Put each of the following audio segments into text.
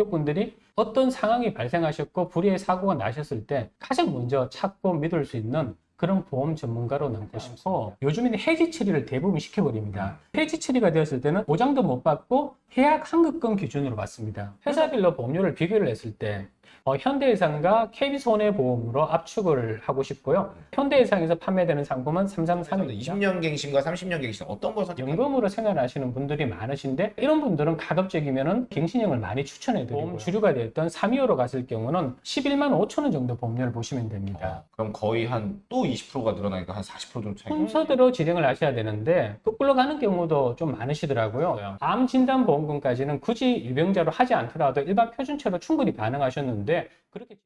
고객분들이 어떤 상황이 발생하셨고 불의의 사고가 나셨을 때 가장 먼저 찾고 믿을 수 있는 그런 보험 전문가로 남고 싶고 요즘에는 해지 처리를 대부분 시켜버립니다. 해지 처리가 되었을 때는 보장도 못 받고 해약 환급금 기준으로 받습니다. 회사별로 보험료를 비교를 했을 때 어, 현대해상과 KB손해보험으로 압축을 하고 싶고요. 현대해상에서 판매되는 상품은 333입니다. 20년 갱신과 30년 갱신 어떤 걸 선택하는 연금으로 생활하시는 분들이 많으신데 이런 분들은 가급적이면은 갱신형을 많이 추천해드리고요. 보험 주류가 되었던 325로 갔을 경우는 11만 5천 원 정도 보험료를 보시면 됩니다. 어, 그럼 거의 한 또 20%가 늘어나니까 한 40% 정도 차이. 순서대로 진행을 하셔야 되는데 거꾸로 가는 경우도 좀 많으시더라고요. 암 진단 보험금까지는 굳이 유병자로 하지 않더라도 일반 표준체로 충분히 가능하셨는데 그렇게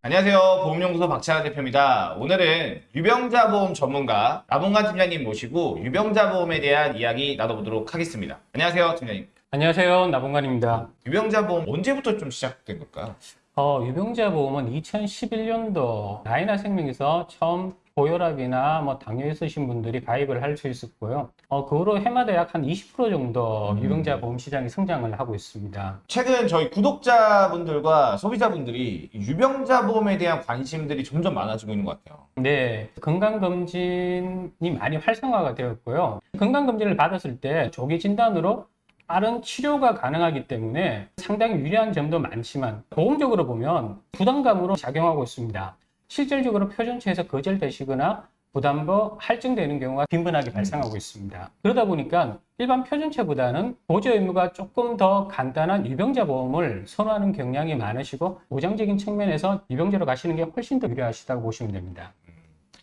안녕하세요. 보험연구소 박찬하 대표입니다. 오늘은 유병자 보험 전문가 나봉관 팀장님 모시고 유병자 보험에 대한 이야기 나눠보도록 하겠습니다. 안녕하세요, 팀장님. 안녕하세요 나봉관입니다. 유병자 보험 언제부터 좀 시작된 걸까요? 어, 유병자 보험은 2011년도 라이나 생명에서 처음 고혈압이나 뭐 당뇨 있으신 분들이 가입을 할 수 있었고요. 어, 그 후로 해마다 약 한 20% 정도 음. 유병자 보험 시장이 성장을 하고 있습니다. 최근 저희 구독자분들과 소비자분들이 유병자 보험에 대한 관심들이 점점 많아지고 있는 것 같아요. 네, 건강검진이 많이 활성화가 되었고요. 건강검진을 받았을 때 조기 진단으로 빠른 치료가 가능하기 때문에 상당히 유리한 점도 많지만 보험적으로 보면 부담감으로 작용하고 있습니다. 실질적으로 표준체에서 거절되시거나 부담보 할증되는 경우가 빈번하게 발생하고 있습니다. 그러다 보니까 일반 표준체보다는 보조 의무가 조금 더 간단한 유병자 보험을 선호하는 경향이 많으시고 보장적인 측면에서 유병자로 가시는 게 훨씬 더 유리하시다고 보시면 됩니다.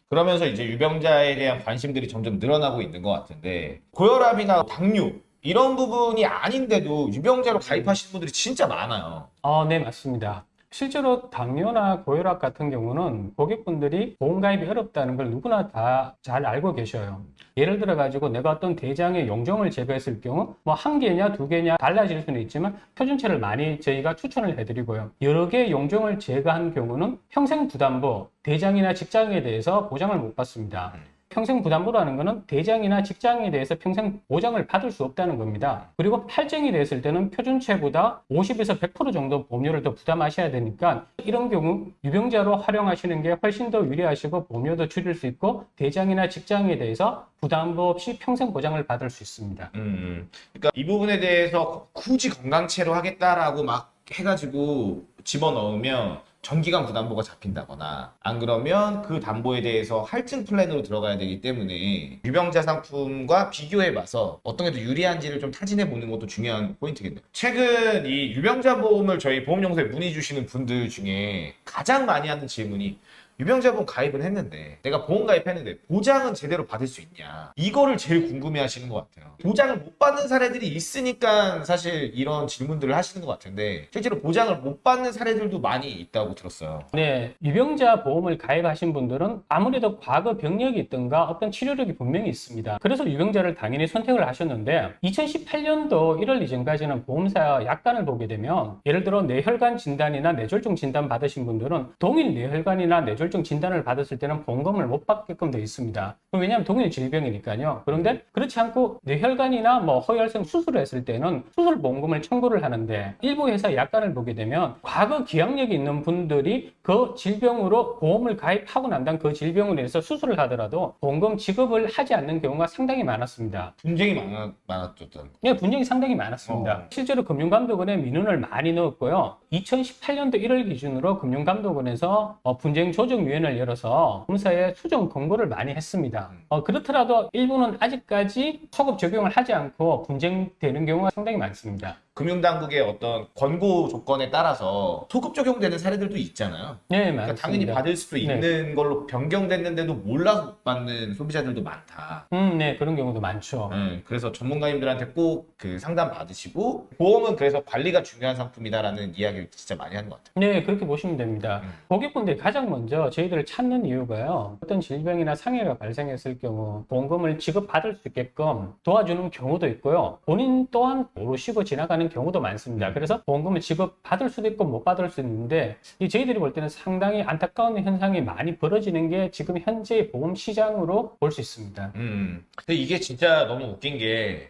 그러면서 이제 유병자에 대한 관심들이 점점 늘어나고 있는 것 같은데 고혈압이나 당뇨 이런 부분이 아닌데도 유병자로 가입하시는 분들이 진짜 많아요. 어, 네, 맞습니다. 실제로 당뇨나 고혈압 같은 경우는 고객분들이 보험 가입이 어렵다는 걸 누구나 다 잘 알고 계셔요. 예를 들어 가지고 내가 어떤 대장의 용종을 제거했을 경우 뭐 한 개냐 두 개냐 달라질 수는 있지만 표준체를 많이 저희가 추천을 해드리고요. 여러 개의 용종을 제거한 경우는 평생 부담보 대장이나 직장에 대해서 보장을 못 받습니다. 평생 부담보라는 것은 대장이나 직장에 대해서 평생 보장을 받을 수 없다는 겁니다. 그리고 할증이 됐을 때는 표준체보다 50에서 100% 정도 보험료를 더 부담하셔야 되니까 이런 경우 유병자로 활용하시는 게 훨씬 더 유리하시고 보험료도 줄일 수 있고 대장이나 직장에 대해서 부담보 없이 평생 보장을 받을 수 있습니다. 음, 그러니까 이 부분에 대해서 굳이 건강체로 하겠다라고 막 해가지고 집어넣으면 정기간 부담보가 잡힌다거나 안 그러면 그 담보에 대해서 할증 플랜으로 들어가야 되기 때문에 유병자 상품과 비교해봐서 어떤 게 더 유리한지를 좀 타진해 보는 것도 중요한 포인트겠네요. 최근 이 유병자 보험을 저희 보험연구소에 문의 주시는 분들 중에 가장 많이 하는 질문이 유병자 보험 가입은 했는데 내가 보험 가입했는데 보장은 제대로 받을 수 있냐? 이거를 제일 궁금해 하시는 것 같아요. 보장을 못 받는 사례들이 있으니까 사실 이런 질문들을 하시는 것 같은데 실제로 보장을 못 받는 사례들도 많이 있다고 들었어요. 네, 유병자 보험을 가입하신 분들은 아무래도 과거 병력이 있던가 어떤 치료력이 분명히 있습니다. 그래서 유병자를 당연히 선택을 하셨는데 2018년도 1월 이전까지는 보험사 약관을 보게 되면 예를 들어 뇌혈관 진단이나 뇌졸중 진단 받으신 분들은 동일 뇌혈관이나 뇌졸중 진단을 받았을 때는 보험금을 못 받게끔 되어 있습니다. 왜냐하면 동일 질병이니까요. 그런데 그렇지 않고 뇌혈관이나 뭐 허혈성 수술을 했을 때는 수술 보험금을 청구를 하는데 일부 회사 약관을 보게 되면 과거 기억력이 있는 분들이 그 질병으로 보험을 가입하고 난 다음 그 질병으로 인해서 수술을 하더라도 보험금 지급을 하지 않는 경우가 상당히 많았습니다. 분쟁이 많아, 많았던 네, 분쟁이 상당히 많았습니다. 어. 실제로 금융감독원에 민원을 많이 넣었고요. 2018년도 1월 기준으로 금융감독원에서 어, 분쟁 조 정위원회를 열어서 검사에 수정 권고를 많이 했습니다. 어, 그렇더라도 일부는 아직까지 소급 적용을 하지 않고 분쟁되는 경우가 상당히 많습니다. 금융당국의 어떤 권고 조건에 따라서 소급 적용되는 사례들도 있잖아요 네, 그러니까 맞습니다. 당연히 받을 수도 네. 있는 걸로 변경됐는데도 몰라서 못 받는 소비자들도 많다 음, 네, 그런 경우도 많죠. 음, 그래서 전문가님들한테 꼭 그 상담 받으시고 보험은 그래서 관리가 중요한 상품이다라는 이야기를 진짜 많이 하는 것 같아요. 네, 그렇게 보시면 됩니다. 음. 고객분들이 가장 먼저 저희들을 찾는 이유가요. 어떤 질병이나 상해가 발생했을 경우 보험금을 지급받을 수 있게끔 도와주는 경우도 있고요. 본인 또한 모르시고 지나가는 하는 경우도 많습니다. 그래서 보험금을 지급받을 수도 있고 못 받을 수도 있는데 이 저희들이 볼 때는 상당히 안타까운 현상이 많이 벌어지는 게 지금 현재 보험 시장으로 볼 수 있습니다. 음. 근데 이게 진짜 너무 웃긴 게,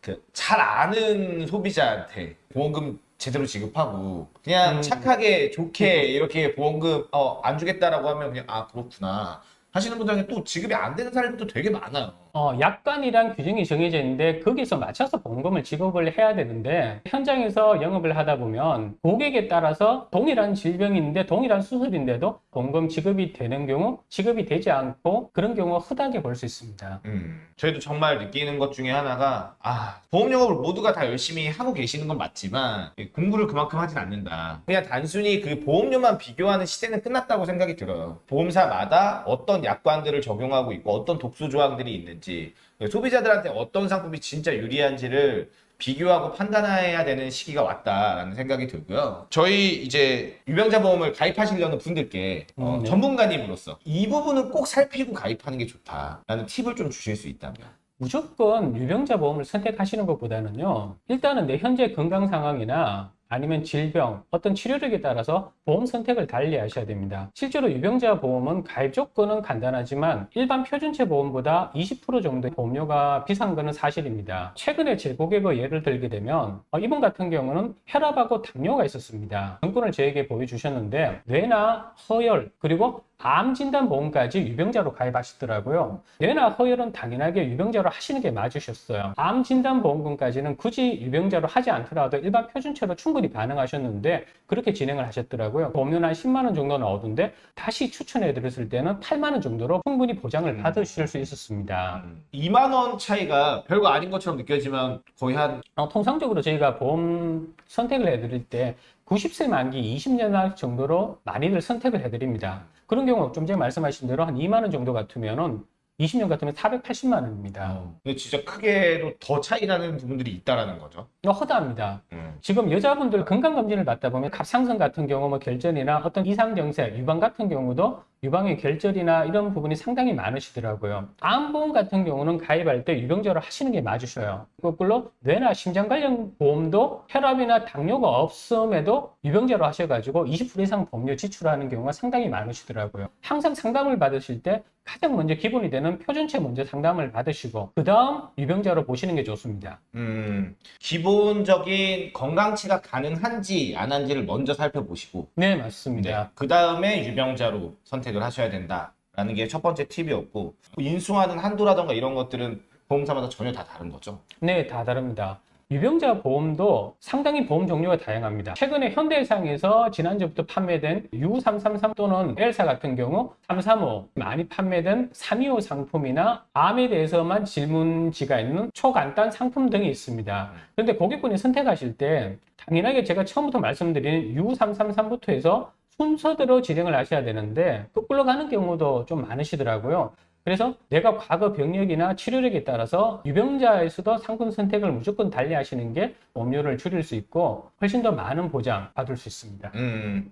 그, 잘 아는 소비자한테 보험금 제대로 지급하고, 그냥 음. 착하게, 좋게, 이렇게 보험금, 어, 안 주겠다라고 하면 그냥, 아, 그렇구나. 하시는 분들한테 또 지급이 안 되는 사례들도 되게 많아요. 어, 약관이란 규정이 정해져 있는데 거기서 맞춰서 보험금을 지급을 해야 되는데 현장에서 영업을 하다 보면 고객에 따라서 동일한 질병인데 동일한 수술인데도 보험금 지급이 되는 경우 지급이 되지 않고 그런 경우가 흔하게 볼 수 있습니다. 음. 저희도 정말 느끼는 것 중에 하나가, 아, 보험 영업을 모두가 다 열심히 하고 계시는 건 맞지만, 공부를 그만큼 하진 않는다. 그냥 단순히 그 보험료만 비교하는 시대는 끝났다고 생각이 들어요. 보험사마다 어떤 약관들을 적용하고 있고, 어떤 독소 조항들이 있는지, 소비자들한테 어떤 상품이 진짜 유리한지를 비교하고 판단해야 되는 시기가 왔다라는 생각이 들고요. 저희 이제 유병자 보험을 가입하시려는 분들께 어, 음, 네. 전문가님으로서 이 부분은 꼭 살피고 가입하는 게 좋다라는 팁을 좀 주실 수 있다면. 무조건 유병자 보험을 선택하시는 것보다는요, 일단은 내 현재 건강 상황이나 아니면 질병, 어떤 치료력에 따라서 보험 선택을 달리 하셔야 됩니다. 실제로 유병자 보험은 가입 조건은 간단하지만 일반 표준체 보험보다 20% 정도 보험료가 비싼 것은 사실입니다. 최근에 제 고객의 예를 들게 되면 어, 이분 같은 경우는 혈압하고 당뇨가 있었습니다. 정권을 저에게 보여주셨는데 뇌나 허혈 그리고 암 진단 보험까지 유병자로 가입하시더라고요. 뇌나 허혈은 당연하게 유병자로 하시는 게 맞으셨어요. 암 진단 보험금까지는 굳이 유병자로 하지 않더라도 일반 표준체로 충분히 가능하셨는데 그렇게 진행을 하셨더라고요. 보험료는 한 10만 원 정도 나오던데 다시 추천해 드렸을 때는 8만 원 정도로 충분히 보장을 음. 받으실 수 있었습니다. 2만 원 차이가 별거 아닌 것처럼 느껴지만 거의 한 어, 통상적으로 저희가 보험 선택을 해드릴 때 90세 만기 20년 정도로 많이들 선택을 해드립니다. 그런 경우 좀 전에 말씀하신 대로 한 2만 원 정도 같으면은 20년 같으면 480만 원입니다. 근데 진짜 크게도 더 차이 나는 부분들이 있다라는 거죠. 이거 허다합니다. 음. 지금 여자분들 건강검진을 받다 보면 갑상선 같은 경우 뭐 결절이나 어떤 이상 증세, 유방 같은 경우도 유방의 결절이나 이런 부분이 상당히 많으시더라고요. 암보험 같은 경우는 가입할 때 유병자로 하시는 게 맞으셔요. 거꾸로 뇌나 심장 관련 보험도 혈압이나 당뇨가 없음에도 유병자로 하셔가지고 20% 이상 보험료 지출하는 경우가 상당히 많으시더라고요. 항상 상담을 받으실 때 가장 먼저 기본이 되는 표준체 먼저 상담을 받으시고 그 다음 유병자로 보시는 게 좋습니다. 음, 기본적인 건강치가 가능한지 안 한지를 먼저 살펴보시고 네, 맞습니다. 그 다음에 유병자로 선택 을 하셔야 된다라는 게 첫 번째 팁이었고 인수하는 한도라던가 이런 것들은 보험사마다 전혀 다 다른 거죠. 네, 다 다릅니다. 유병자 보험도 상당히 보험 종류가 다양합니다. 최근에 현대해상에서 지난주부터 판매된 U333 또는 엘사 같은 경우 335 많이 판매된 325 상품이나 암에 대해서만 질문지가 있는 초간단 상품 등이 있습니다. 그런데 고객분이 선택하실 때 당연하게 제가 처음부터 말씀드린 U333부터 해서 순서대로 진행을 하셔야 되는데 거꾸로 가는 경우도 좀 많으시더라고요. 그래서 내가 과거 병력이나 치료력에 따라서 유병자에서도 상품 선택을 무조건 달리 하시는 게 보험료를 줄일 수 있고 훨씬 더 많은 보장 받을 수 있습니다. 음.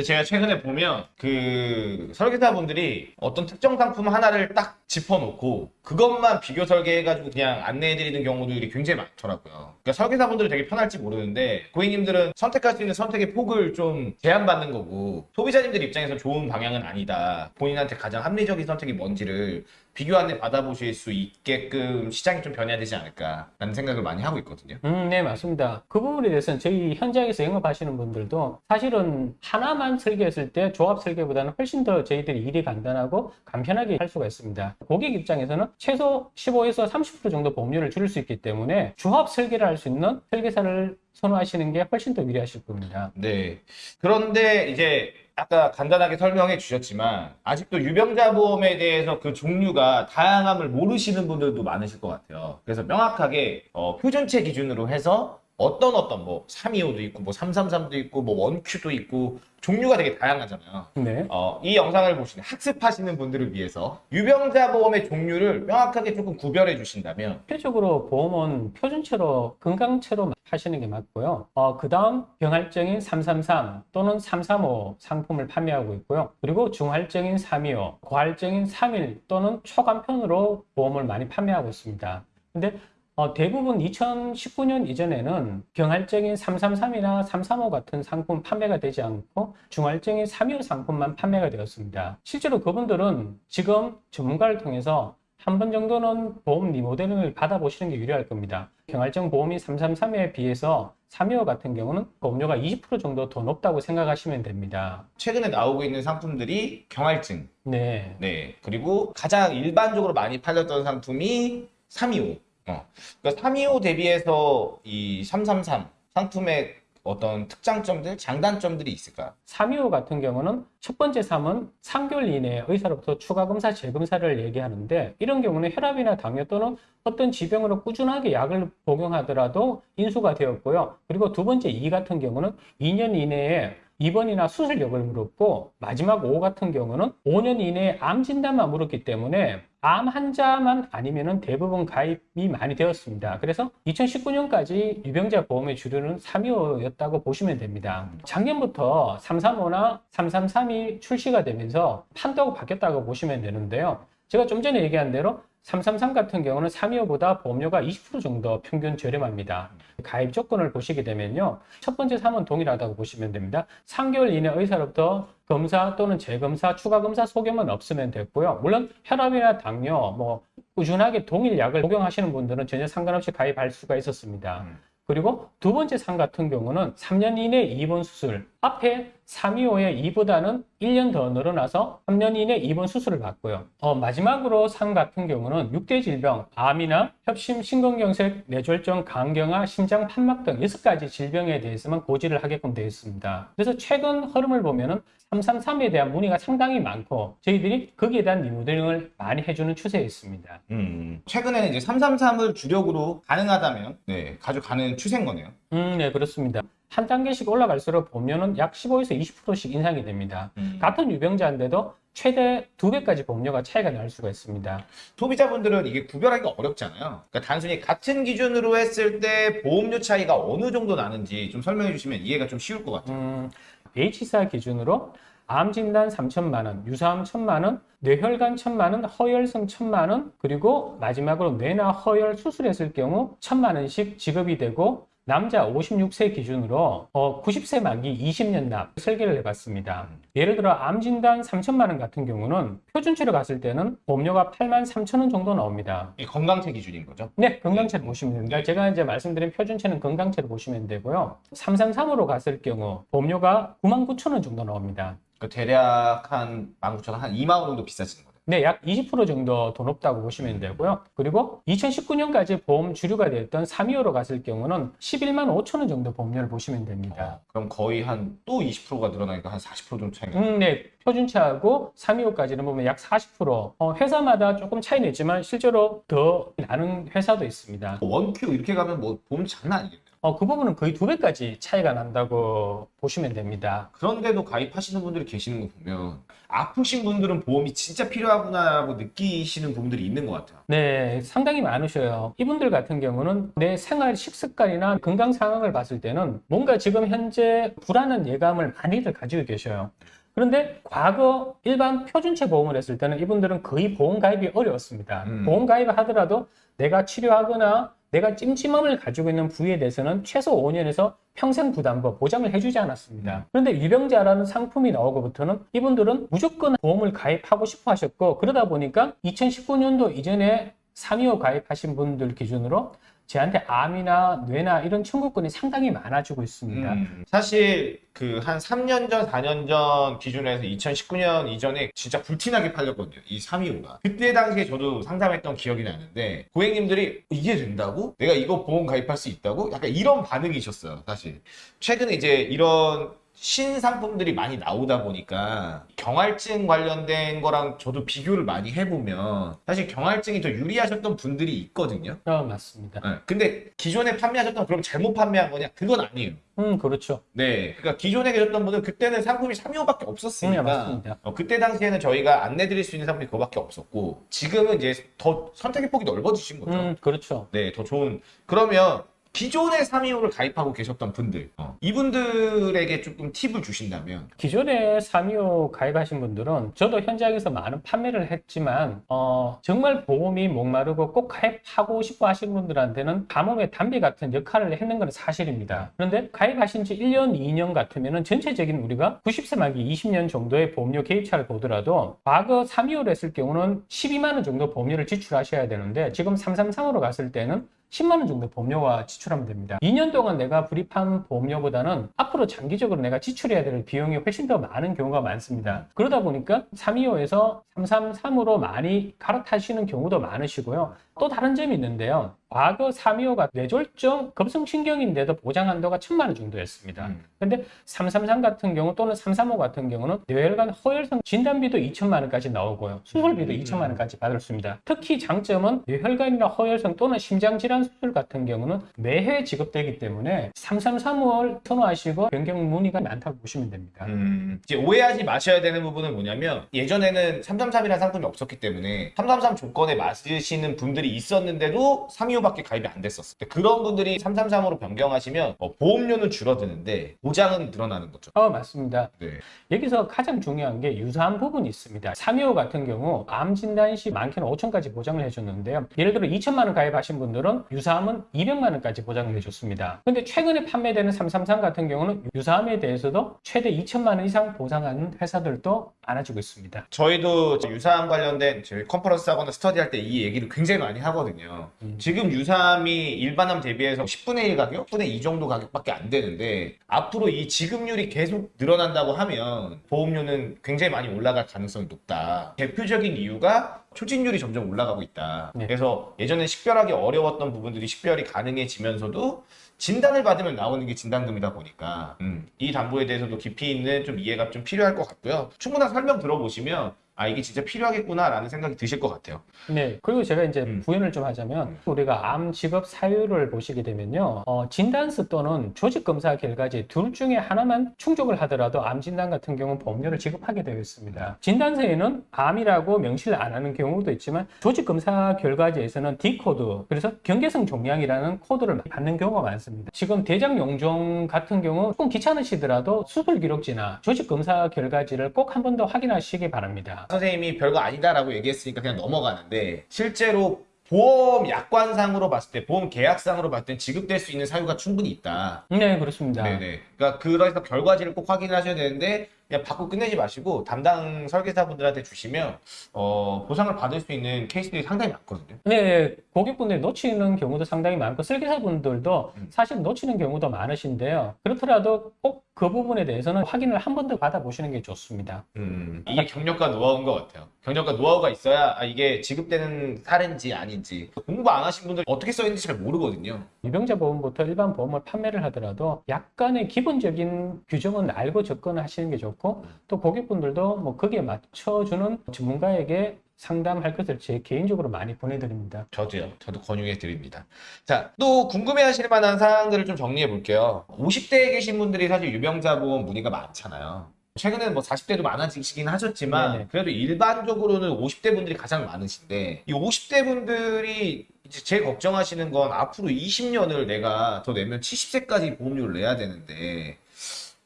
제가 최근에 보면 그 설계사분들이 어떤 특정 상품 하나를 딱 짚어놓고 그것만 비교 설계해가지고 그냥 안내해드리는 경우들이 굉장히 많더라고요. 그러니까 설계사분들은 되게 편할지 모르는데 고객님들은 선택할 수 있는 선택의 폭을 좀 제한받는 거고 소비자님들 입장에서 좋은 방향은 아니다. 본인한테 가장 합리적인 선택이 뭔지를 비교 안내 받아보실 수 있게끔 시장이 좀 변해야 되지 않을까라는 생각을 많이 하고 있거든요. 음, 네, 맞습니다. 그 부분에 대해서는 저희 현장에서 영업하시는 분들도 사실은 하나만 설계했을 때 조합 설계보다는 훨씬 더 저희들이 일이 간단하고 간편하게 할 수가 있습니다. 고객 입장에서는 최소 15에서 30% 정도 보험료를 줄일 수 있기 때문에 조합 설계를 할 수 있는 설계사를 선호하시는 게 훨씬 더 유리하실 겁니다. 네. 그런데 이제 아까 간단하게 설명해 주셨지만 아직도 유병자 보험에 대해서 그 종류가 다양함을 모르시는 분들도 많으실 것 같아요. 그래서 명확하게 어, 표준체 기준으로 해서 어떤 어떤 뭐 325도 있고 뭐 333도 있고 뭐 원큐도 있고 종류가 되게 다양하잖아요. 네. 어, 이 영상을 보시는 학습하시는 분들을 위해서 유병자 보험의 종류를 명확하게 조금 구별해 주신다면 필적으로 보험은 표준체로 건강체로 하시는 게 맞고요. 어, 그 다음 병할증인 333 또는 335 상품을 판매하고 있고요. 그리고 중할증인 325, 고할증인 31 또는 초간편으로 보험을 많이 판매하고 있습니다. 근데 어, 대부분 2019년 이전에는 경할증인 333이나 335 같은 상품 판매가 되지 않고 중할증인 325 상품만 판매가 되었습니다. 실제로 그분들은 지금 전문가를 통해서 한 번 정도는 보험 리모델링을 받아보시는 게 유리할 겁니다. 경할증 보험이 333에 비해서 325 같은 경우는 보험료가 20% 정도 더 높다고 생각하시면 됩니다. 최근에 나오고 있는 상품들이 경할증, 네. 네. 그리고 가장 일반적으로 많이 팔렸던 상품이 325. 어. 그러니까 325 대비해서 이 333 상품의 어떤 특장점들, 장단점들이 있을까요? 325 같은 경우는 첫 번째 3은 3개월 이내에 의사로부터 추가 검사, 재검사를 얘기하는데 이런 경우는 혈압이나 당뇨 또는 어떤 지병으로 꾸준하게 약을 복용하더라도 인수가 되었고요. 그리고 두 번째 2 같은 경우는 2년 이내에 입원이나 수술 여부를 물었고 마지막 5 같은 경우는 5년 이내에 암 진단만 물었기 때문에 암 환자만 아니면 은 대부분 가입이 많이 되었습니다. 그래서 2019년까지 유병자 보험의 주류는 325였다고 보시면 됩니다. 작년부터 335나 333이 출시가 되면서 판도가 바뀌었다고 보시면 되는데요. 제가 좀 전에 얘기한 대로 333 같은 경우는 325보다 보험료가 20% 정도 평균 저렴합니다. 가입 조건을 보시게 되면요. 첫 번째 3은 동일하다고 보시면 됩니다. 3개월 이내 의사로부터 검사 또는 재검사, 추가 검사 소견만 없으면 됐고요. 물론 혈압이나 당뇨, 뭐 꾸준하게 동일 약을 복용하시는 분들은 전혀 상관없이 가입할 수가 있었습니다. 음. 그리고 두 번째 상 같은 경우는 3년 이내 입원 수술. 앞에 325의 2보다는 1년 더 늘어나서 3년 이내 입원 수술을 받고요. 어, 마지막으로 상 같은 경우는 6대 질병, 암이나 협심, 심근경색, 뇌졸중, 간경화, 심장 판막 등 6가지 질병에 대해서만 고지를 하게끔 되어 있습니다. 그래서 최근 흐름을 보면은 333에 대한 문의가 상당히 많고 저희들이 거기에 대한 리모델링을 많이 해주는 추세에 있습니다. 음. 최근에는 이제 333을 주력으로 가능하다면 네, 가져가는 추세인 거네요. 음, 네, 그렇습니다. 한 단계씩 올라갈수록 보험료는 약 15에서 20%씩 인상이 됩니다. 음. 같은 유병자인데도 최대 두 배까지 보험료가 차이가 날 수가 있습니다. 소비자분들은 이게 구별하기가 어렵잖아요. 그러니까 단순히 같은 기준으로 했을 때 보험료 차이가 어느 정도 나는지 좀 설명해 주시면 이해가 좀 쉬울 것 같아요. 음, H사 기준으로 암 진단 3천만 원, 유사암 1천만 원, 뇌혈관 1천만 원, 허혈성 1천만 원, 그리고 마지막으로 뇌나 허혈 수술했을 경우 1천만 원씩 지급이 되고 남자 56세 기준으로 어, 90세 만기 20년 납 설계를 해봤습니다. 예를 들어 암 진단 3천만 원 같은 경우는 표준체로 갔을 때는 보험료가 8만 3천 원 정도 나옵니다. 이 건강체 기준인 거죠. 네, 건강체를 보시면 됩니다. 제가 이제 말씀드린 표준체는 건강체를 보시면 되고요. 333으로 갔을 경우 보험료가 9만 9천 원 정도 나옵니다. 그러니까 대략 한 19,000원, 한 2만 원 정도 비싸지는 거죠. 네, 약 20% 정도 더 높다고 보시면 되고요. 그리고 2019년까지 보험 주류가 됐던 325로 갔을 경우는 11만 5천 원 정도 보험료를 보시면 됩니다. 어, 그럼 거의 한 또 20%가 늘어나니까 한 40% 정도 차이가. 음, 네. 표준차하고 325까지는 보면 약 40%. 어, 회사마다 조금 차이는 있지만 실제로 더 나는 회사도 있습니다. 원큐 이렇게 가면 뭐 보험 장난 아니겠네요. 어, 그 부분은 거의 두 배까지 차이가 난다고 보시면 됩니다. 그런데도 가입하시는 분들이 계시는 거 보면 아프신 분들은 보험이 진짜 필요하구나라고 느끼시는 분들이 있는 것 같아요. 네, 상당히 많으셔요. 이분들 같은 경우는 내 생활 식습관이나 건강 상황을 봤을 때는 뭔가 지금 현재 불안한 예감을 많이들 가지고 계셔요. 그런데 과거 일반 표준체 보험을 했을 때는 이분들은 거의 보험 가입이 어려웠습니다. 음. 보험 가입을 하더라도 내가 치료하거나 내가 찜찜함을 가지고 있는 부위에 대해서는 최소 5년에서 평생 부담보 보장을 해주지 않았습니다. 그런데 유병자라는 상품이 나오고부터는 이분들은 무조건 보험을 가입하고 싶어 하셨고 그러다 보니까 2019년도 이전에 325 가입하신 분들 기준으로 저한테 암이나 뇌나 이런 청구권이 상당히 많아지고 있습니다. 음, 사실 그 한 3년 전, 4년 전 기준에서 2019년 이전에 진짜 불티나게 팔렸거든요. 이 325가. 그때 당시에 저도 상담했던 기억이 나는데 고객님들이 이게 된다고? 내가 이거 보험 가입할 수 있다고? 약간 이런 반응이셨어요, 사실. 최근에 이제 이런 신상품들이 많이 나오다 보니까 경할증 관련된 거랑 저도 비교를 많이 해보면 사실 경할증이 더 유리하셨던 분들이 있거든요. 어, 맞습니다. 네, 근데 기존에 판매하셨던 그럼 잘못 판매한 거냐? 그건 아니에요. 음, 그렇죠. 네, 그러니까 기존에 계셨던 분은 그때는 상품이 325밖에 없었으니까 네, 맞습니다. 어, 그때 당시에는 저희가 안내드릴 수 있는 상품이 그거밖에 없었고 지금은 이제 더 선택의 폭이 넓어지신 거죠. 음, 그렇죠. 네, 더 좋은. 그러면 기존에 325를 가입하고 계셨던 분들 어, 이분들에게 조금 팁을 주신다면 기존에 325 가입하신 분들은 저도 현장에서 많은 판매를 했지만 어, 정말 보험이 목마르고 꼭 가입하고 싶어 하시는 분들한테는 가뭄의 담비 같은 역할을 했는 건 사실입니다. 그런데 가입하신 지 1년, 2년 같으면 전체적인 우리가 90세 말기 20년 정도의 보험료 개입차를 보더라도 과거 325를 했을 경우는 12만 원 정도 보험료를 지출하셔야 되는데 지금 333으로 갔을 때는 10만 원 정도 보험료가 지출하면 됩니다. 2년 동안 내가 불입한 보험료보다는 앞으로 장기적으로 내가 지출해야 될 비용이 훨씬 더 많은 경우가 많습니다. 그러다 보니까 325에서 333으로 많이 갈아타시는 경우도 많으시고요. 또 다른 점이 있는데요. 과거 325가 뇌졸중 급성신경인데도 보장 한도가 1000만 원 정도였습니다. 음. 근데 333 같은 경우 또는 335 같은 경우는 뇌혈관 허혈성 진단비도 2천만 원까지 나오고요. 수술비도 음. 2천만 원까지 받을 수 있습니다. 특히 장점은 뇌혈관이나 허혈성 또는 심장질환 수술 같은 경우는 매해 지급되기 때문에 333을 선호하시고 변경 문의가 많다고 보시면 됩니다. 음, 이제 오해하지 마셔야 되는 부분은 뭐냐면 예전에는 333이라는 상품이 없었기 때문에 333 조건에 맞으시는 분들이 있었는데도 325 밖에 가입이 안 됐었어요. 근데 그런 분들이 333으로 변경하시면 어, 보험료는 줄어드는데 보장은 늘어나는 거죠. 어, 맞습니다. 네. 여기서 가장 중요한 게 유사한 부분이 있습니다. 325 같은 경우 암 진단 시 많게는 5천까지 보장을 해줬는데요. 예를 들어 2천만 원 가입하신 분들은 유사암은 200만 원까지 보장을 해줬습니다. 근데 최근에 판매되는 333 같은 경우는 유사암에 대해서도 최대 2천만 원 이상 보장하는 회사들도 많아지고 있습니다. 저희도 유사암 관련된 저희 컨퍼런스 하거나 스터디 할 때 이 얘기를 굉장히 많이 하거든요. 음. 지금 유사암이 일반암 대비해서 10분의 1 가격, 10분의 2 정도 가격밖에 안 되는데 앞으로 이 지급률이 계속 늘어난다고 하면 보험료는 굉장히 많이 올라갈 가능성이 높다. 대표적인 이유가 초진율이 점점 올라가고 있다. 네. 그래서 예전에 식별하기 어려웠던 부분들이 식별이 가능해지면서도 진단을 받으면 나오는 게 진단금이다 보니까 음, 이 담보에 대해서도 깊이 있는 좀 이해가 좀 필요할 것 같고요. 충분한 설명 들어보시면 아 이게 진짜 필요하겠구나라는 생각이 드실 것 같아요. 네, 그리고 제가 이제 음. 부연을 좀 하자면 우리가 암 지급 사유를 보시게 되면요, 어, 진단서 또는 조직 검사 결과지 둘 중에 하나만 충족을 하더라도 암 진단 같은 경우는 보험료를 지급하게 되어 있습니다. 진단서에는 암이라고 명시를 안 하는 경우도 있지만 조직 검사 결과지에서는 D 코드, 그래서 경계성 종양이라는 코드를 받는 경우가 많습니다. 지금 대장 용종 같은 경우 조금 귀찮으시더라도 수술 기록지나 조직 검사 결과지를 꼭 한 번 더 확인하시기 바랍니다. 선생님이 별거 아니다라고 얘기했으니까 그냥 넘어가는데 실제로 보험 약관상으로 봤을 때 보험 계약상으로 봤을 때 지급될 수 있는 사유가 충분히 있다. 네, 그렇습니다. 네네. 그러니까 그래서 결과지를 꼭 확인하셔야 되는데 그냥 받고 끝내지 마시고 담당 설계사분들한테 주시면 어, 보상을 받을 수 있는 케이스들이 상당히 많거든요. 네, 고객분들이 놓치는 경우도 상당히 많고 설계사분들도 음. 사실 놓치는 경우도 많으신데요. 그렇더라도 꼭 그 부분에 대해서는 확인을 한 번 더 받아보시는 게 좋습니다. 음, 이게 경력과 노하우인 것 같아요. 경력과 노하우가 있어야 아, 이게 지급되는 사례인지 아닌지 공부 안 하신 분들 어떻게 써 있는지 잘 모르거든요. 유병자 보험부터 일반 보험을 판매를 하더라도 약간의 기본적인 규정은 알고 접근하시는 게 좋고 또 고객분들도 뭐 거기에 맞춰주는 전문가에게 상담할 것을 제 개인적으로 많이 보내드립니다. 저도요. 저도 권유해 드립니다. 자, 또 궁금해 하실 만한 사항들을 좀 정리해 볼게요. 50대에 계신 분들이 사실 유병자 보험 문의가 많잖아요. 최근에는 뭐 40대도 많아지시긴 하셨지만 네네. 그래도 일반적으로는 50대 분들이 가장 많으신데 이 50대 분들이 이제 제일 걱정하시는 건 앞으로 20년을 내가 더 내면 70세까지 보험료를 내야 되는데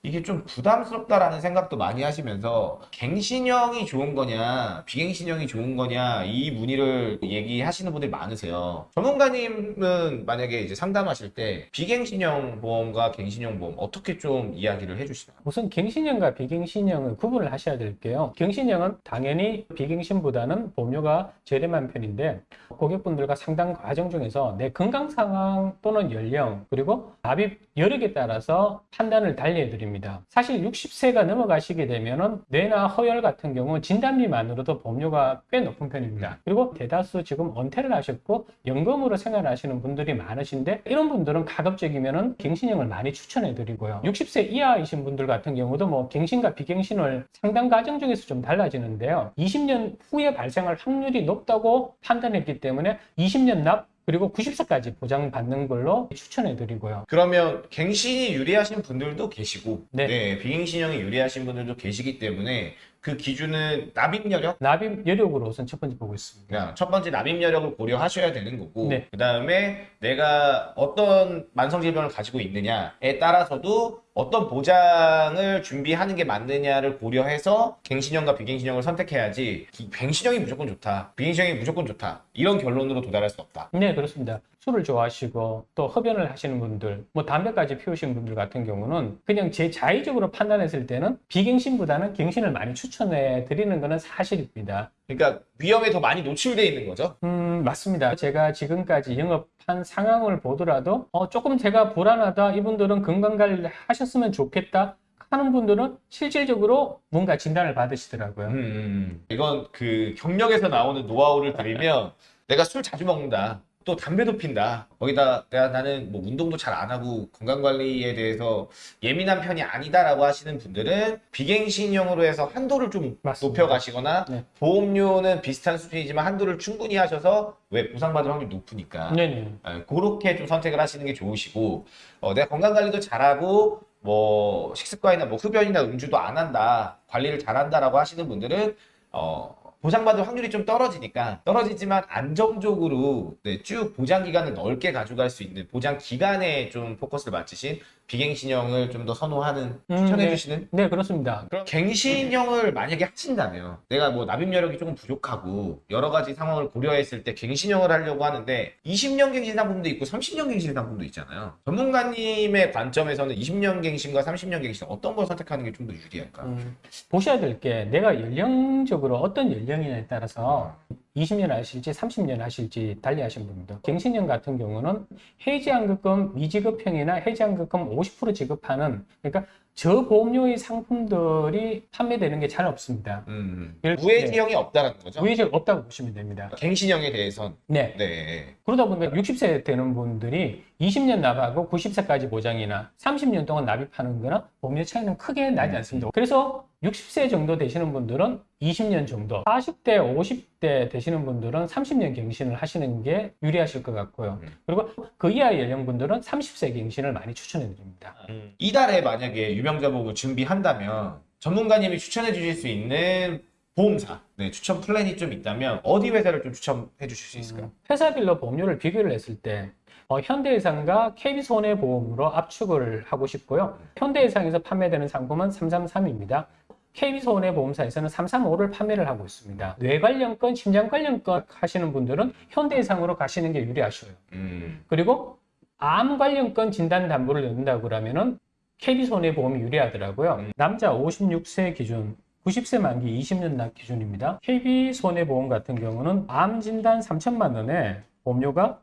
이게 좀 부담스럽다라는 생각도 많이 하시면서 갱신형이 좋은 거냐 비갱신형이 좋은 거냐 이 문의를 얘기하시는 분들이 많으세요. 전문가님은 만약에 이제 상담하실 때 비갱신형 보험과 갱신형 보험 어떻게 좀 이야기를 해주시나요? 우선 갱신형과 비갱신형을 구분을 하셔야 될게요. 갱신형은 당연히 비갱신보다는 보험료가 저렴한 편인데 고객분들과 상담 과정 중에서 내 건강 상황 또는 연령 그리고 납입 여력에 따라서 판단을 달리해 드립니다. 사실 60세가 넘어가시게 되면은 뇌나 허혈 같은 경우 진단비만으로도 보험료가 꽤 높은 편입니다. 그리고 대다수 지금 은퇴를 하셨고 연금으로 생활하시는 분들이 많으신데 이런 분들은 가급적이면은 갱신형을 많이 추천해 드리고요. 60세 이하이신 분들 같은 경우도 뭐 갱신과 비갱신을 상담 과정 중에서 좀 달라지는데요. 20년 후에 발생할 확률이 높다고 판단했기 때문에 20년 납 그리고 90세까지 보장받는 걸로 추천해 드리고요. 그러면 갱신이 유리하신 분들도 계시고 네. 네, 비갱신형이 유리하신 분들도 계시기 때문에 그 기준은 납입 여력? 납입 여력으로 우선 첫 번째 보고 있습니다. 그냥 첫 번째 납입 여력을 고려하셔야 되는 거고 네. 그 다음에 내가 어떤 만성 질병을 가지고 있느냐에 따라서도 어떤 보장을 준비하는 게 맞느냐를 고려해서 갱신형과 비갱신형을 선택해야지 기- 갱신형이 무조건 좋다 비갱신형이 무조건 좋다 이런 결론으로 도달할 수 없다 네, 그렇습니다. 술을 좋아하시고 또 흡연을 하시는 분들, 뭐 담배까지 피우시는 분들 같은 경우는 그냥 제 자의적으로 판단했을 때는 비갱신보다는 갱신을 많이 추천해 드리는 것은 사실입니다. 그러니까 위험에 더 많이 노출돼 있는 거죠 음, 맞습니다. 제가 지금까지 영업한 상황을 보더라도 어, 조금 제가 불안하다. 이분들은 건강관리 하셨으면 좋겠다. 하는 분들은 실질적으로 뭔가 진단을 받으시더라고요. 음, 음. 이건 그 경력에서 나오는 노하우를 드리면 내가 술 자주 먹는다. 또 담배도 핀다. 거기다 내가 나는 뭐 운동도 잘 안 하고 건강 관리에 대해서 예민한 편이 아니다라고 하시는 분들은 비갱신형으로 해서 한도를 좀 맞습니다. 높여 가시거나 네. 보험료는 비슷한 수준이지만 한도를 충분히 하셔서 왜 보상받을 확률이 높으니까 네네. 아, 그렇게 좀 선택을 하시는 게 좋으시고 어, 내가 건강 관리도 잘하고 뭐 식습관이나 뭐 흡연이나 음주도 안 한다 관리를 잘한다라고 하시는 분들은 어, 보상받을 확률이 좀 떨어지니까 떨어지지만 안정적으로 네, 쭉 보장 기간을 넓게 가져갈 수 있는 보장 기간에 좀 포커스를 맞추신 비갱신형을 좀 더 선호하는 음, 추천해 네. 주시는 네, 그렇습니다. 그럼 갱신형을 만약에 하신다면 내가 뭐 납입 여력이 조금 부족하고 여러 가지 상황을 고려했을 때 갱신형을 하려고 하는데 20년 갱신 상품도 있고 30년 갱신 상품도 있잖아요. 전문가님의 관점에서는 20년 갱신과 30년 갱신 어떤 걸 선택하는 게 좀 더 유리할까? 음, 보셔야 될 게 내가 연령적으로 어떤 연령이냐에 따라서 20년 하실지 30년 하실지 달리 하신 분들 갱신형 같은 경우는 해지환급금 미지급형이나 해지환급금 50% 지급하는 그러니까 저보험료의 상품들이 판매되는 게 잘 없습니다. 음, 예를- 무해지형이 없다는 거죠? 우회적 없다고 보시면 됩니다. 갱신형에 대해선 네. 네. 그러다 보니까 60세 되는 분들이 20년 납하고 90세까지 보장이나 30년 동안 납입하는 거나 보험료 차이는 크게 나지 않습니다. 그래서 60세 정도 되시는 분들은 20년 정도, 40대, 50대 되시는 분들은 30년 갱신을 하시는 게 유리하실 것 같고요. 음. 그리고 그 이하 연령분들은 30세 갱신을 많이 추천해 드립니다. 음, 이달에 만약에 유명자 보험을 준비한다면 전문가님이 추천해 주실 수 있는 보험사 네, 추천 플랜이 좀 있다면 어디 회사를 좀 추천해 주실 수 있을까요? 회사별로 보험료를 비교를 했을 때 어, 현대해상과 KB손해보험으로 압축을 하고 싶고요. 현대해상에서 판매되는 상품은 333입니다. KB손해 보험사에서는 335를 판매를 하고 있습니다. 뇌 관련 건, 심장 관련 건 하시는 분들은 현대해상으로 가시는 게 유리하셔요. 음, 그리고 암 관련 건 진단 담보를 넣는다고 그러면은 KB손해보험이 유리하더라고요. 남자 56세 기준 90세 만기 20년 납 기준입니다. KB손해보험 같은 경우는 암 진단 3천만 원에 보험료가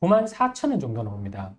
9만 4천 원 정도 나옵니다.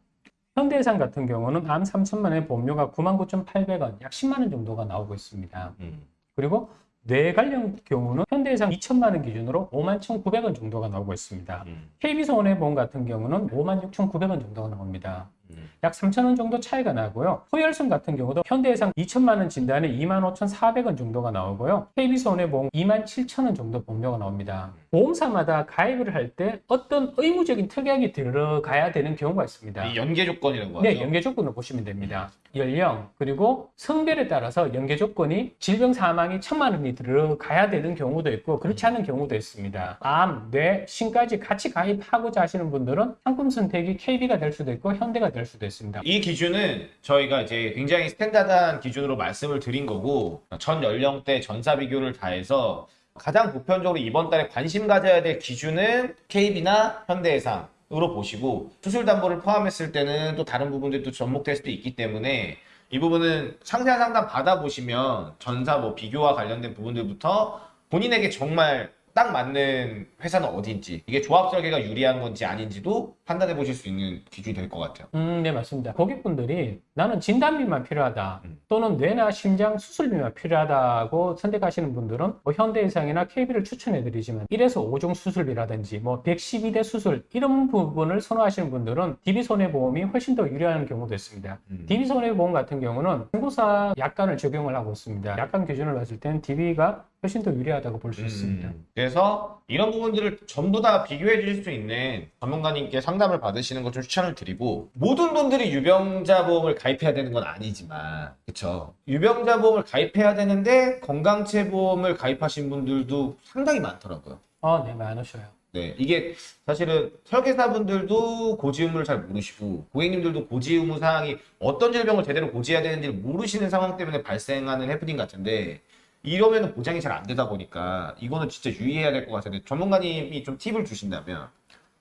현대해상 같은 경우는 암 3천만 원에 보험료가 9만 9,800원, 약 10만 원 정도가 나오고 있습니다. 음. 그리고 뇌 관련 경우는 현대해상 2천만 원 기준으로 5만 1,900원 정도가 나오고 있습니다. 음, KB손해보험 같은 경우는 5만 6,900원 정도가 나옵니다. 음. 약 3,000원 정도 차이가 나고요. 호혈손 같은 경우도 현대해상 2천만 원 진단에 2만 5,400원 정도가 나오고요. KB손해보험 2만 7천 원 정도 보험료가 나옵니다. 보험사마다 가입을 할 때 어떤 의무적인 특약이 들어가야 되는 경우가 있습니다. 이 연계 조건이라고 하죠. 네, 연계 조건을 보시면 됩니다. 연령 그리고 성별에 따라서 연계 조건이 질병 사망이 천만 원이 들어가야 되는 경우도 있고 그렇지 않은 경우도 있습니다. 암, 뇌, 신까지 같이 가입하고자 하시는 분들은 상품 선택이 KB가 될 수도 있고 현대가 될 수도 있습니다. 이 기준은 저희가 이제 굉장히 스탠다드한 기준으로 말씀을 드린 거고 전 연령대 전사 비교를 다 해서 가장 보편적으로 이번 달에 관심 가져야 될 기준은 KB나 현대해상 으로 보시고 수술 담보를 포함했을 때는 또 다른 부분들도 접목될 수도 있기 때문에 이 부분은 상세한 상담 받아보시면 전사 뭐 비교와 관련된 부분들부터 본인에게 정말 딱 맞는 회사는 어딘지 이게 조합 설계가 유리한 건지 아닌지도 판단해 보실 수 있는 기준이 될 것 같아요. 음, 네, 맞습니다. 고객분들이 나는 진단비만 필요하다 음. 또는 뇌나 심장 수술비만 필요하다고 선택하시는 분들은 뭐 현대해상이나 KB를 추천해 드리지만 1에서 5종 수술비라든지 뭐 112대 수술 이런 부분을 선호하시는 분들은 DB손해보험이 훨씬 더 유리한 경우도 있습니다. 음. DB손해보험 같은 경우는 중고사 약관을 적용을 하고 있습니다. 약관 기준을 봤을 때는 DB가 훨씬 더 유리하다고 볼수 있습니다. 음, 그래서 이런 부분들을 전부 다 비교해 주실 수 있는 전문가님께 상 담을 받으시는 것좀 추천을 드리고 모든 분들이 유병자 보험을 가입해야 되는 건 아니지만 그쵸 유병자 보험을 가입해야 되는데 건강체 보험을 가입하신 분들도 상당히 많더라고요. 아, 네, 많으셔요. 네, 이게 사실은 설계사분들도 고지 의무를 잘 모르시고 고객님들도 고지 의무 사항이 어떤 질병을 제대로 고지해야 되는지를 모르시는 상황 때문에 발생하는 해프닝 같은데 이러면 보장이 잘 안 되다 보니까 이거는 진짜 유의해야 될 것 같은데 전문가님이 좀 팁을 주신다면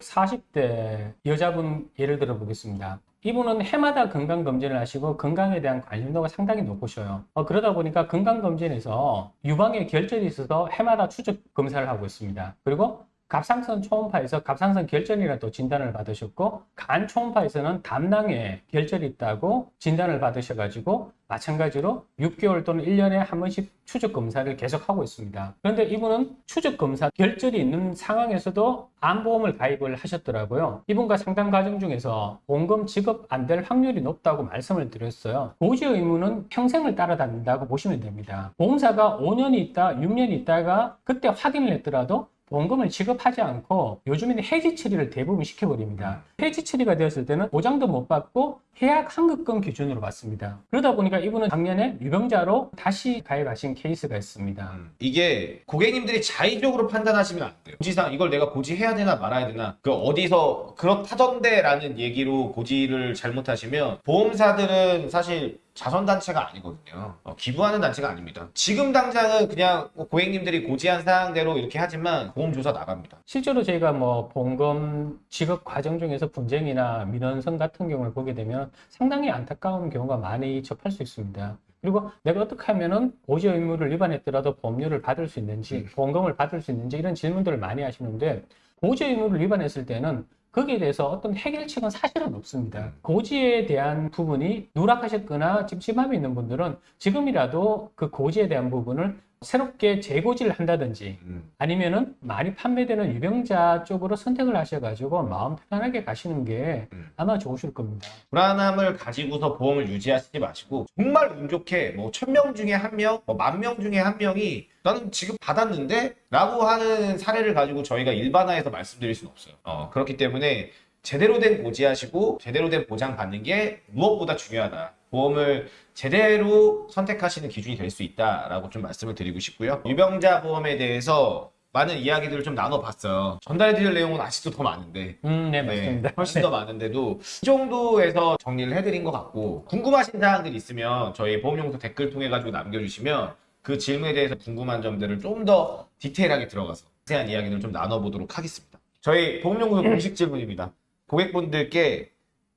40대 여자분 예를 들어 보겠습니다. 이분은 해마다 건강검진을 하시고 건강에 대한 관심도가 상당히 높으셔요. 어, 그러다 보니까 건강검진에서 유방에 결절이 있어서 해마다 추적 검사를 하고 있습니다. 그리고 갑상선 초음파에서 갑상선 결절이라 또 진단을 받으셨고 간 초음파에서는 담낭에 결절이 있다고 진단을 받으셔가지고 마찬가지로 6개월 또는 1년에 한 번씩 추적 검사를 계속하고 있습니다. 그런데 이분은 추적 검사 결절이 있는 상황에서도 암보험을 가입을 하셨더라고요. 이분과 상담 과정 중에서 보험금 지급 안 될 확률이 높다고 말씀을 드렸어요. 고지 의무는 평생을 따라다닌다고 보시면 됩니다. 보험사가 5년이 있다, 6년이 있다가 그때 확인을 했더라도 보험금을 지급하지 않고 요즘에는 해지 처리를 대부분 시켜버립니다. 해지 처리가 되었을 때는 보장도 못 받고 해약 환급금 기준으로 받습니다. 그러다 보니까 이분은 작년에 유병자로 다시 가입하신 케이스가 있습니다. 이게 고객님들이 자의적으로 판단하시면 안 돼요. 고지상 이걸 내가 고지해야 되나 말아야 되나 그 어디서 그렇다던데 라는 얘기로 고지를 잘못하시면 보험사들은 사실 자선단체가 아니거든요. 어, 기부하는 단체가 아닙니다. 지금 당장은 그냥 뭐 고객님들이 고지한 사항대로 이렇게 하지만 보험조사 나갑니다. 실제로 저희가 뭐 보험금 지급 과정 중에서 분쟁이나 민원선 같은 경우를 보게 되면 상당히 안타까운 경우가 많이 접할 수 있습니다. 그리고 내가 어떻게 하면은 고지 의무를 위반했더라도 보험료를 받을 수 있는지, 보험금을 받을 수 있는지 이런 질문들을 많이 하시는데 고지 의무를 위반했을 때는 거기에 대해서 어떤 해결책은 사실은 없습니다. 고지에 대한 부분이 누락하셨거나 찜찜함이 있는 분들은 지금이라도 그 고지에 대한 부분을 새롭게 재고지를 한다든지 음. 아니면은 많이 판매되는 유병자 쪽으로 선택을 하셔가지고 마음 편하게 가시는 게 음. 아마 좋으실 겁니다. 불안함을 가지고서 보험을 유지하시지 마시고 정말 운 좋게 뭐 천 명 중에 한 명, 뭐 만 명 중에 한 명이 나는 지금 받았는데 라고 하는 사례를 가지고 저희가 일반화해서 말씀드릴 수는 없어요. 어, 그렇기 때문에 제대로 된 고지하시고 제대로 된 보장 받는 게 무엇보다 중요하다. 보험을 제대로 선택하시는 기준이 될 수 있다라고 좀 말씀을 드리고 싶고요. 유병자 보험에 대해서 많은 이야기들을 좀 나눠봤어요. 전달해드릴 내용은 아직도 더 많은데 음, 네, 네, 맞습니다. 훨씬 더 많은데도 이 정도에서 정리를 해드린 것 같고 궁금하신 사항들 있으면 저희 보험용서 댓글 통해 가지고 남겨주시면 그 질문에 대해서 궁금한 점들을 좀 더 디테일하게 들어가서 자세한 이야기를 좀 나눠보도록 하겠습니다. 저희 보험용서 공식 질문입니다. 고객분들께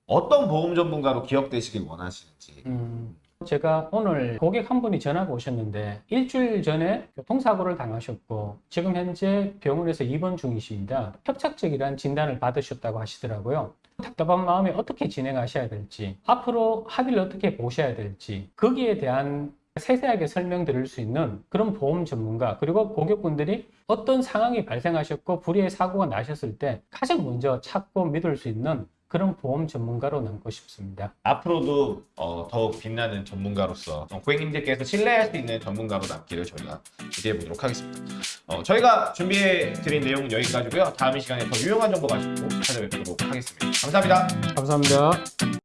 어떤 보험 전문가로 기억되시길 원하시는지. 음, 제가 오늘 고객 한 분이 전화가 오셨는데 일주일 전에 교통사고를 당하셨고 지금 현재 병원에서 입원 중이십니다. 협착적이라는 진단을 받으셨다고 하시더라고요. 답답한 마음에 어떻게 진행하셔야 될지, 앞으로 합의를 어떻게 보셔야 될지, 거기에 대한 세세하게 설명드릴 수 있는 그런 보험 전문가, 그리고 고객분들이 어떤 상황이 발생하셨고 불의의 사고가 나셨을 때 가장 먼저 찾고 믿을 수 있는 그런 보험 전문가로 남고 싶습니다. 앞으로도 어, 더욱 빛나는 전문가로서 어, 고객님들께서 신뢰할 수 있는 전문가로 남기를 저희가 기대해 보도록 하겠습니다. 어, 저희가 준비해 드린 내용은 여기까지고요. 다음 이 시간에 더 유용한 정보 가지고 찾아뵙도록 하겠습니다. 감사합니다. 감사합니다.